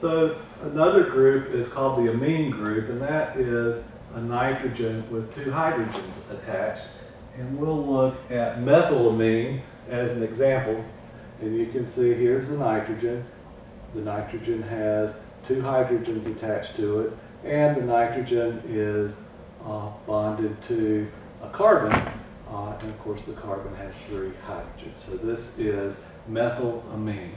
So another group is called the amine group, and that is a nitrogen with two hydrogens attached. And we'll look at methylamine as an example. And you can see here's the nitrogen. The nitrogen has two hydrogens attached to it, and the nitrogen is uh, bonded to a carbon, uh, and of course the carbon has three hydrogens. So this is methylamine.